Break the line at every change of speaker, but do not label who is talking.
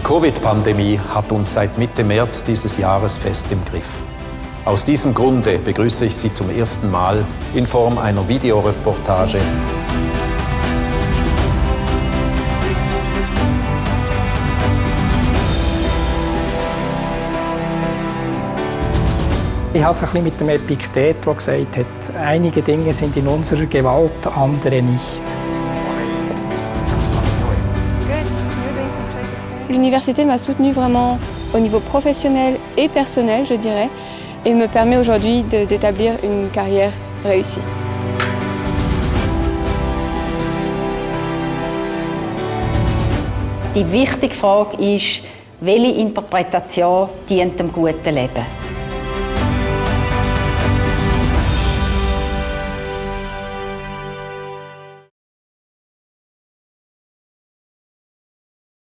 Covid-Pandemie hat uns seit Mitte März dieses Jahres fest im Griff. Aus diesem Grunde begrüße ich Sie zum ersten Mal in Form einer Videoreportage.
Ich habe es ein bisschen mit dem Epiktet, der gesagt hat, einige Dinge sind in unserer Gewalt, andere nicht.
L'université m'a soutenue vraiment au niveau professionnel et personnel, je dirais, et me permet aujourd'hui d'établir une carrière réussie.
Die wichtige Frage ist, welche Interpretation dient dem guten Leben?